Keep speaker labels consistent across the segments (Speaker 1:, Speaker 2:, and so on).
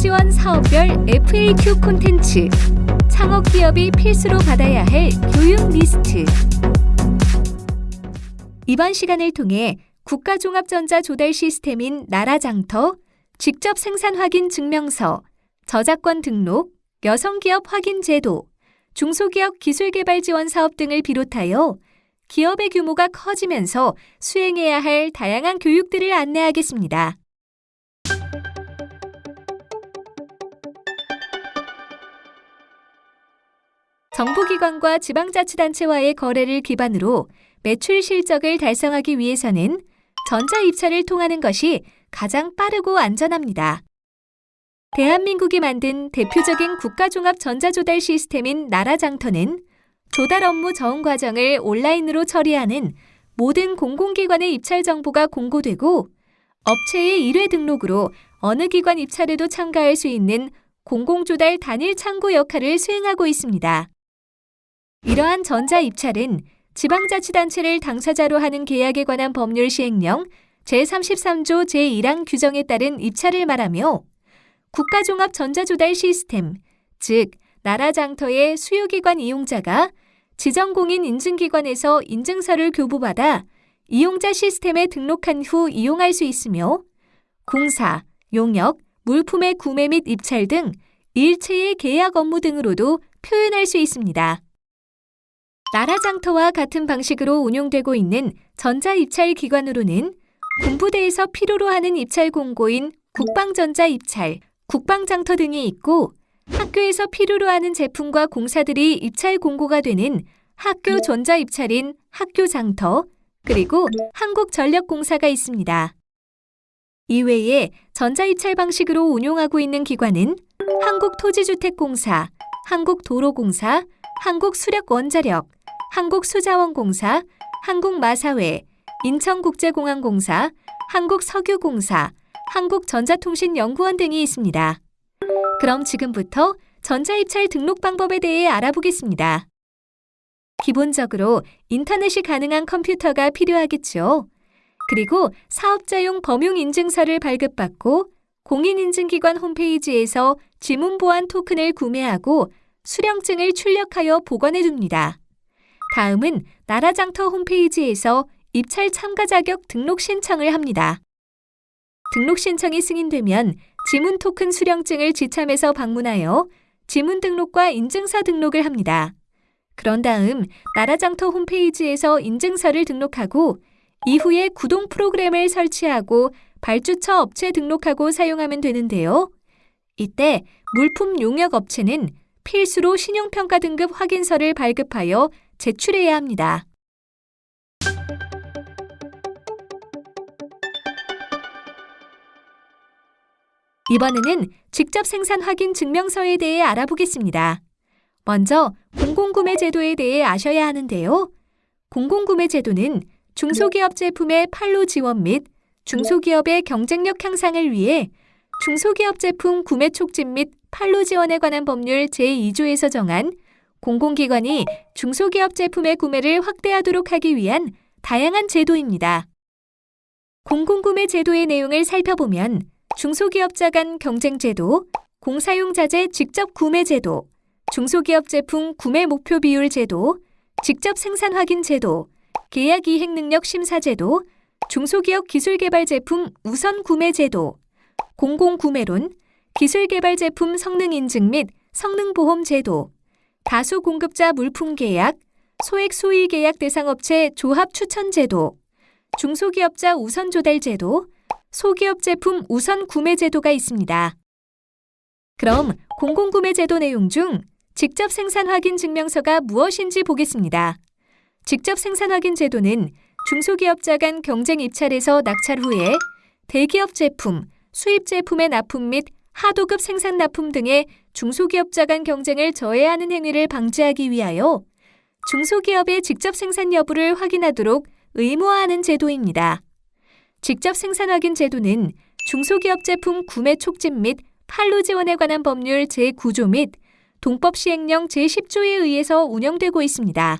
Speaker 1: 지원 사업별 FAQ 콘텐츠 창업 기업이 필수로 받아야 할 교육 리스트 이번 시간을 통해 국가종합전자 조달 시스템인 나라장터, 직접 생산 확인 증명서, 저작권 등록, 여성기업 확인 제도, 중소기업 기술개발 지원 사업 등을 비롯하여 기업의 규모가 커지면서 수행해야 할 다양한 교육들을 안내하겠습니다. 정부기관과 지방자치단체와의 거래를 기반으로 매출 실적을 달성하기 위해서는 전자 입찰을 통하는 것이 가장 빠르고 안전합니다. 대한민국이 만든 대표적인 국가종합 전자조달 시스템인 나라장터는 조달 업무 저응 과정을 온라인으로 처리하는 모든 공공기관의 입찰 정보가 공고되고 업체의 1회 등록으로 어느 기관 입찰에도 참가할 수 있는 공공조달 단일 창구 역할을 수행하고 있습니다. 이러한 전자 입찰은 지방자치단체를 당사자로 하는 계약에 관한 법률 시행령 제33조 제1항 규정에 따른 입찰을 말하며 국가종합 전자조달 시스템, 즉 나라 장터의 수요기관 이용자가 지정공인 인증기관에서 인증서를 교부받아 이용자 시스템에 등록한 후 이용할 수 있으며 공사, 용역, 물품의 구매 및 입찰 등 일체의 계약 업무 등으로도 표현할 수 있습니다. 나라장터와 같은 방식으로 운용되고 있는 전자입찰 기관으로는 군부대에서 필요로 하는 입찰 공고인 국방전자 입찰, 국방장터 등이 있고 학교에서 필요로 하는 제품과 공사들이 입찰 공고가 되는 학교 전자 입찰인 학교장터, 그리고 한국전력공사가 있습니다. 이외에 전자입찰 방식으로 운용하고 있는 기관은 한국토지주택공사, 한국도로공사, 한국수력원자력, 한국수자원공사, 한국마사회, 인천국제공항공사, 한국석유공사, 한국전자통신연구원 등이 있습니다. 그럼 지금부터 전자입찰 등록 방법에 대해 알아보겠습니다. 기본적으로 인터넷이 가능한 컴퓨터가 필요하겠죠. 그리고 사업자용 범용인증서를 발급받고 공인인증기관 홈페이지에서 지문보안 토큰을 구매하고 수령증을 출력하여 보관해 둡니다. 다음은 나라장터 홈페이지에서 입찰 참가 자격 등록 신청을 합니다. 등록 신청이 승인되면 지문 토큰 수령증을 지참해서 방문하여 지문 등록과 인증서 등록을 합니다. 그런 다음 나라장터 홈페이지에서 인증서를 등록하고 이후에 구동 프로그램을 설치하고 발주처 업체 등록하고 사용하면 되는데요. 이때 물품 용역 업체는 필수로 신용평가 등급 확인서를 발급하여 제출해야 합니다. 이번에는 직접 생산 확인 증명서에 대해 알아보겠습니다. 먼저 공공구매 제도에 대해 아셔야 하는데요. 공공구매 제도는 중소기업 제품의 판로 지원 및 중소기업의 경쟁력 향상을 위해 중소기업 제품 구매 촉진 및 판로 지원에 관한 법률 제2조에서 정한 공공기관이 중소기업 제품의 구매를 확대하도록 하기 위한 다양한 제도입니다. 공공구매 제도의 내용을 살펴보면 중소기업자 간 경쟁 제도, 공사용자재 직접 구매 제도, 중소기업 제품 구매 목표 비율 제도, 직접 생산 확인 제도, 계약 이행 능력 심사 제도, 중소기업 기술 개발 제품 우선 구매 제도, 공공 구매론, 기술 개발 제품 성능 인증 및 성능 보험 제도, 다수 공급자 물품 계약, 소액 소위 계약 대상 업체 조합 추천 제도, 중소기업자 우선 조달 제도, 소기업 제품 우선 구매 제도가 있습니다. 그럼 공공구매 제도 내용 중 직접 생산 확인 증명서가 무엇인지 보겠습니다. 직접 생산 확인 제도는 중소기업자 간 경쟁 입찰에서 낙찰 후에 대기업 제품, 수입 제품의 납품 및 하도급 생산 납품 등의 중소기업자 간 경쟁을 저해하는 행위를 방지하기 위하여 중소기업의 직접 생산 여부를 확인하도록 의무화하는 제도입니다. 직접 생산 확인 제도는 중소기업 제품 구매 촉진 및 판로 지원에 관한 법률 제9조 및 동법 시행령 제10조에 의해서 운영되고 있습니다.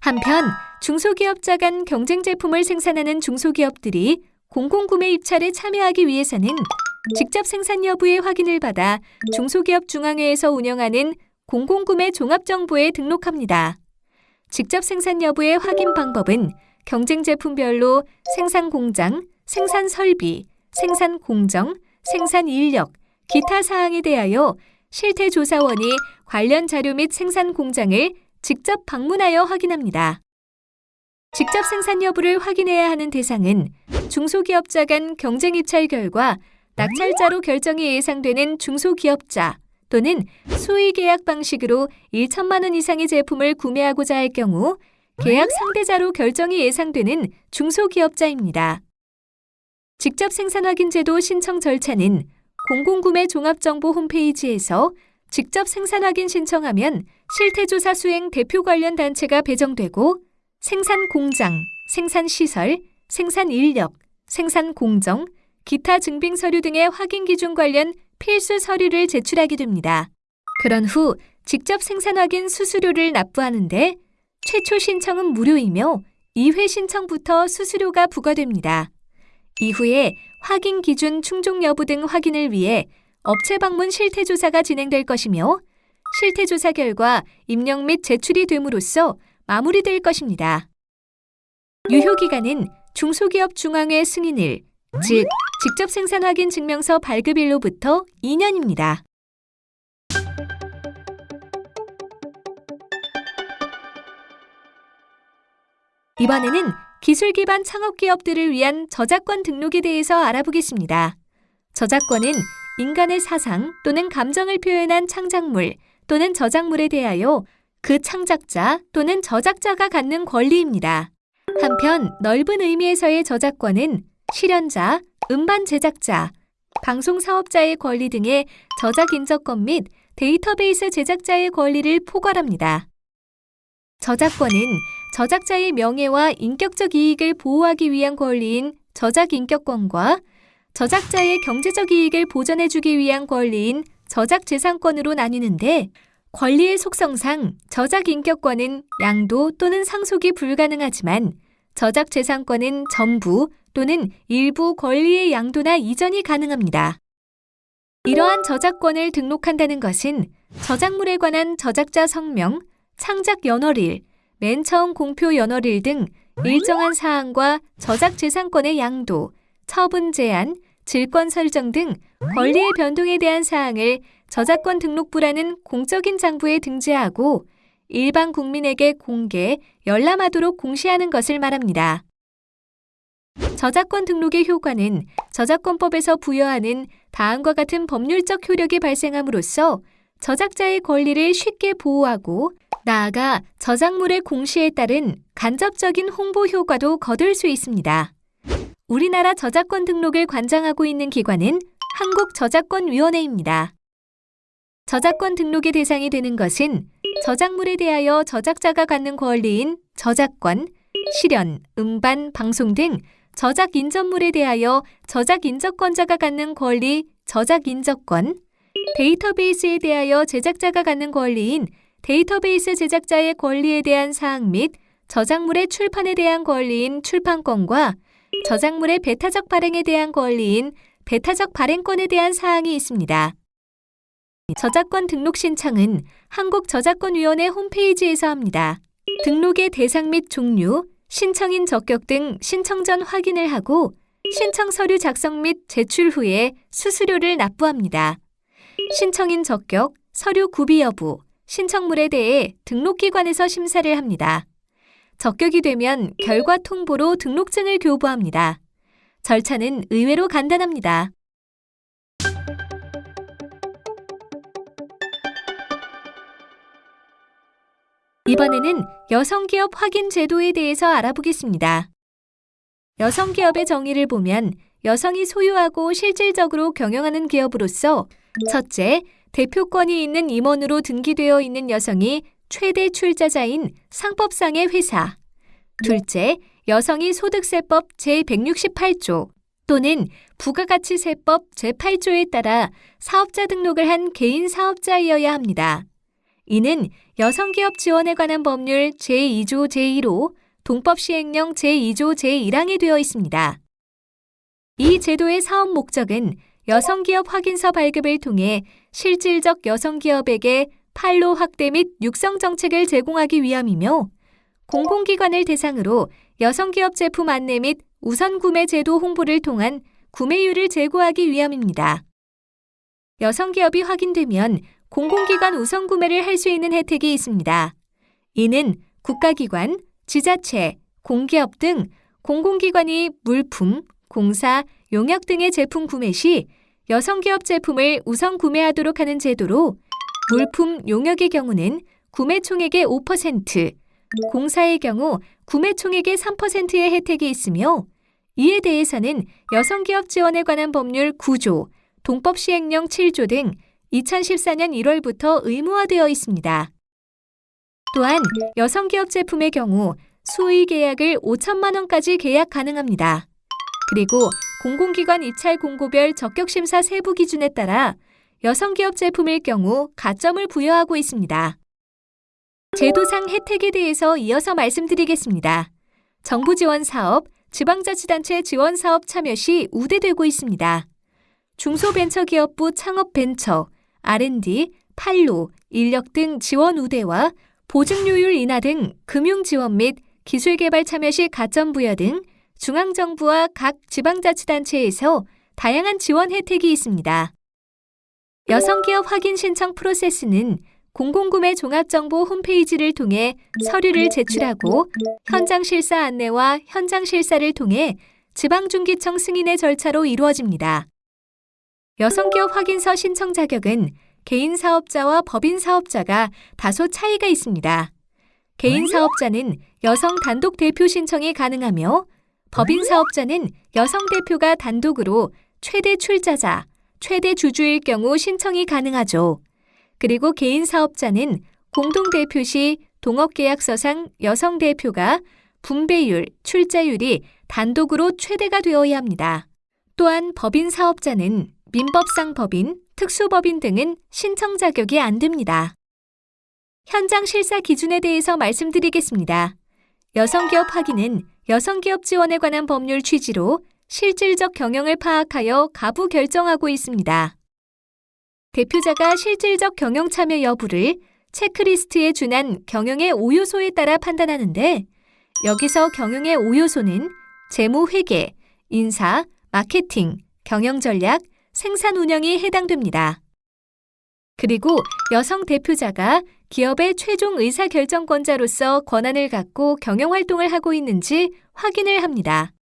Speaker 1: 한편 중소기업자 간 경쟁 제품을 생산하는 중소기업들이 공공구매 입찰에 참여하기 위해서는 직접 생산 여부의 확인을 받아 중소기업 중앙회에서 운영하는 공공구매 종합정보에 등록합니다. 직접 생산 여부의 확인 방법은 경쟁 제품별로 생산 공장, 생산 설비, 생산 공정, 생산 인력, 기타 사항에 대하여 실태 조사원이 관련 자료 및 생산 공장을 직접 방문하여 확인합니다. 직접 생산 여부를 확인해야 하는 대상은 중소기업자 간 경쟁 입찰 결과 낙찰자로 결정이 예상되는 중소기업자 또는 수의 계약 방식으로 1천만 원 이상의 제품을 구매하고자 할 경우 계약 상대자로 결정이 예상되는 중소기업자입니다. 직접 생산 확인 제도 신청 절차는 공공구매 종합정보 홈페이지에서 직접 생산 확인 신청하면 실태조사 수행 대표 관련 단체가 배정되고 생산 공장, 생산 시설, 생산 인력, 생산 공정, 기타 증빙 서류 등의 확인 기준 관련 필수 서류를 제출하게 됩니다. 그런 후 직접 생산 확인 수수료를 납부하는데 최초 신청은 무료이며 2회 신청부터 수수료가 부과됩니다. 이후에 확인 기준 충족 여부 등 확인을 위해 업체 방문 실태 조사가 진행될 것이며 실태 조사 결과 입력 및 제출이 됨으로써 마무리될 것입니다. 유효 기간은 중소기업 중앙회 승인일, 즉 직접 생산 확인 증명서 발급일로부터 2년입니다. 이번에는 기술 기반 창업 기업들을 위한 저작권 등록에 대해서 알아보겠습니다. 저작권은 인간의 사상 또는 감정을 표현한 창작물 또는 저작물에 대하여 그 창작자 또는 저작자가 갖는 권리입니다. 한편 넓은 의미에서의 저작권은 실현자, 음반 제작자, 방송 사업자의 권리 등의 저작 인적권 및 데이터베이스 제작자의 권리를 포괄합니다. 저작권은 저작자의 명예와 인격적 이익을 보호하기 위한 권리인 저작 인격권과 저작자의 경제적 이익을 보전해주기 위한 권리인 저작 재산권으로 나뉘는데 권리의 속성상 저작 인격권은 양도 또는 상속이 불가능하지만 저작 재산권은 전부 또는 일부 권리의 양도나 이전이 가능합니다. 이러한 저작권을 등록한다는 것은 저작물에 관한 저작자 성명, 창작 연월일, 맨 처음 공표 연월일 등 일정한 사항과 저작 재산권의 양도, 처분 제한, 질권 설정 등 권리의 변동에 대한 사항을 저작권 등록부라는 공적인 장부에 등재하고 일반 국민에게 공개, 열람하도록 공시하는 것을 말합니다. 저작권 등록의 효과는 저작권법에서 부여하는 다음과 같은 법률적 효력이 발생함으로써 저작자의 권리를 쉽게 보호하고 나아가 저작물의 공시에 따른 간접적인 홍보 효과도 거둘 수 있습니다. 우리나라 저작권 등록을 관장하고 있는 기관은 한국저작권위원회입니다. 저작권 등록의 대상이 되는 것은 저작물에 대하여 저작자가 갖는 권리인 저작권, 실현, 음반, 방송 등 저작 인접물에 대하여 저작 인접권자가 갖는 권리 저작 인접권, 데이터베이스에 대하여 제작자가 갖는 권리인 데이터베이스 제작자의 권리에 대한 사항 및 저작물의 출판에 대한 권리인 출판권과 저작물의 배타적 발행에 대한 권리인 배타적 발행권에 대한 사항이 있습니다. 저작권 등록 신청은 한국저작권위원회 홈페이지에서 합니다. 등록의 대상 및 종류, 신청인 적격 등 신청 전 확인을 하고 신청 서류 작성 및 제출 후에 수수료를 납부합니다. 신청인 적격, 서류 구비 여부, 신청물에 대해 등록기관에서 심사를 합니다. 적격이 되면 결과 통보로 등록증을 교부합니다. 절차는 의외로 간단합니다. 이번에는 여성기업 확인 제도에 대해서 알아보겠습니다. 여성기업의 정의를 보면 여성이 소유하고 실질적으로 경영하는 기업으로서 첫째, 대표권이 있는 임원으로 등기되어 있는 여성이 최대 출자자인 상법상의 회사. 둘째, 여성이 소득세법 제168조 또는 부가가치세법 제8조에 따라 사업자 등록을 한 개인 사업자이어야 합니다. 이는 여성기업 지원에 관한 법률 제2조 제1호 동법 시행령 제2조 제1항에 되어 있습니다. 이 제도의 사업 목적은 여성기업 확인서 발급을 통해 실질적 여성기업에게 판로 확대 및 육성 정책을 제공하기 위함이며 공공기관을 대상으로 여성기업 제품 안내 및 우선 구매 제도 홍보를 통한 구매율을 제고하기 위함입니다. 여성기업이 확인되면 공공기관 우선 구매를 할 수 있는 혜택이 있습니다. 이는 국가기관, 지자체, 공기업 등 공공기관이 물품, 공사, 용역 등의 제품 구매 시 여성기업 제품을 우선 구매하도록 하는 제도로 물품, 용역의 경우는 구매 총액의 5%, 공사의 경우 구매 총액의 3%의 혜택이 있으며 이에 대해서는 여성기업 지원에 관한 법률 9조, 동법 시행령 7조 등 2014년 1월부터 의무화되어 있습니다. 또한 여성기업 제품의 경우 수의 계약을 5천만 원까지 계약 가능합니다. 그리고 공공기관 입찰 공고별 적격심사 세부 기준에 따라 여성기업 제품일 경우 가점을 부여하고 있습니다. 제도상 혜택에 대해서 이어서 말씀드리겠습니다. 정부 지원 사업, 지방자치단체 지원 사업 참여 시 우대되고 있습니다. 중소벤처기업부 창업벤처, R&D, 판로, 인력 등 지원 우대와 보증료율 인하 등 금융 지원 및 기술 개발 참여 시 가점 부여 등 중앙정부와 각 지방자치단체에서 다양한 지원 혜택이 있습니다. 여성기업 확인 신청 프로세스는 공공구매 종합정보 홈페이지를 통해 서류를 제출하고 현장 실사 안내와 현장 실사를 통해 지방중기청 승인의 절차로 이루어집니다. 여성기업 확인서 신청 자격은 개인 사업자와 법인 사업자가 다소 차이가 있습니다. 개인 사업자는 여성 단독 대표 신청이 가능하며 법인 사업자는 여성 대표가 단독으로 최대 출자자, 최대 주주일 경우 신청이 가능하죠. 그리고 개인 사업자는 공동대표 시 동업계약서상 여성 대표가 분배율, 출자율이 단독으로 최대가 되어야 합니다. 또한 법인 사업자는 민법상 법인, 특수법인 등은 신청 자격이 안 됩니다. 현장 실사 기준에 대해서 말씀드리겠습니다. 여성기업 확인은 여성기업 지원에 관한 법률 취지로 실질적 경영을 파악하여 가부 결정하고 있습니다. 대표자가 실질적 경영 참여 여부를 체크리스트에 준한 경영의 5요소에 따라 판단하는데 여기서 경영의 5요소는 재무 회계, 인사, 마케팅, 경영 전략, 생산 운영이 해당됩니다. 그리고 여성 대표자가 기업의 최종 의사결정권자로서 권한을 갖고 경영 활동을 하고 있는지 확인을 합니다.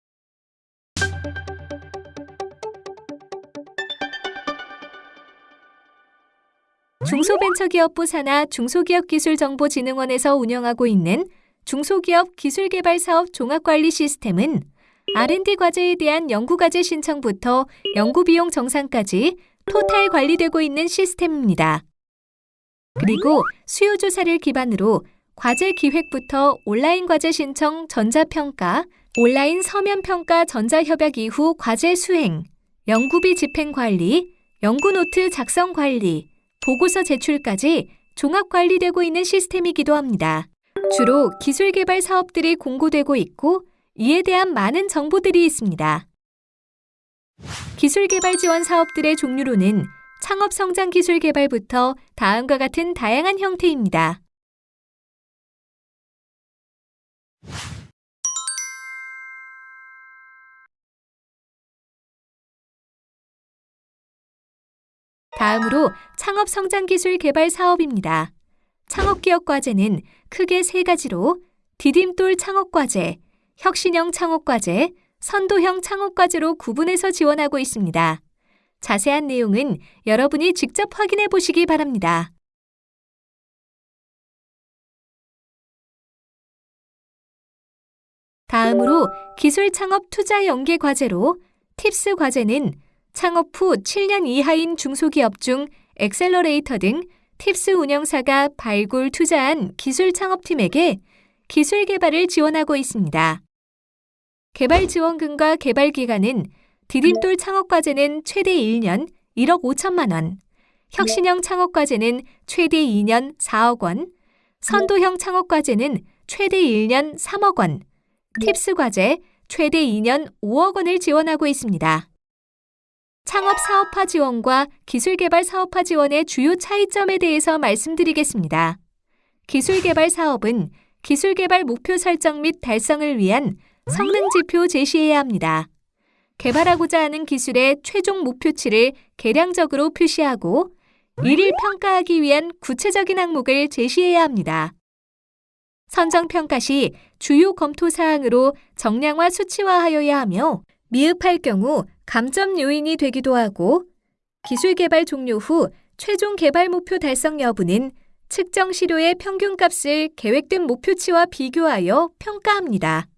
Speaker 1: 중소벤처기업부 산하 중소기업기술정보진흥원에서 운영하고 있는 중소기업 기술개발사업 종합관리 시스템은 R&D 과제에 대한 연구과제 신청부터 연구비용 정산까지 토탈 관리되고 있는 시스템입니다. 그리고 수요조사를 기반으로 과제 기획부터 온라인 과제 신청 전자평가, 온라인 서면평가 전자협약 이후 과제 수행, 연구비 집행 관리, 연구노트 작성 관리, 보고서 제출까지 종합 관리되고 있는 시스템이기도 합니다. 주로 기술 개발 사업들이 공고되고 있고 이에 대한 많은 정보들이 있습니다. 기술 개발 지원 사업들의 종류로는 창업 성장 기술 개발부터 다음과 같은 다양한 형태입니다. 다음으로 창업 성장 기술 개발 사업입니다. 창업 기업 과제는 크게 세 가지로 디딤돌 창업 과제, 혁신형 창업과제, 선도형 창업과제로 구분해서 지원하고 있습니다. 자세한 내용은 여러분이 직접 확인해 보시기 바랍니다. 다음으로 기술 창업 투자 연계 과제로 팁스 과제는 창업 후 7년 이하인 중소기업 중 엑셀러레이터 등 팁스 운영사가 발굴 투자한 기술 창업팀에게 기술 개발을 지원하고 있습니다. 개발 지원금과 개발 기간은 디딤돌 창업과제는 최대 1년 1억 5천만 원, 혁신형 창업과제는 최대 2년 4억 원, 선도형 창업과제는 최대 1년 3억 원, 팁스 과제 최대 2년 5억 원을 지원하고 있습니다. 창업 사업화 지원과 기술 개발 사업화 지원의 주요 차이점에 대해서 말씀드리겠습니다. 기술 개발 사업은 기술 개발 목표 설정 및 달성을 위한 성능 지표 제시해야 합니다. 개발하고자 하는 기술의 최종 목표치를 계량적으로 표시하고 이를 평가하기 위한 구체적인 항목을 제시해야 합니다. 선정 평가 시 주요 검토 사항으로 정량화 수치화하여야 하며 미흡할 경우 감점 요인이 되기도 하고 기술 개발 종료 후 최종 개발 목표 달성 여부는 측정 시료의 평균값을 계획된 목표치와 비교하여 평가합니다.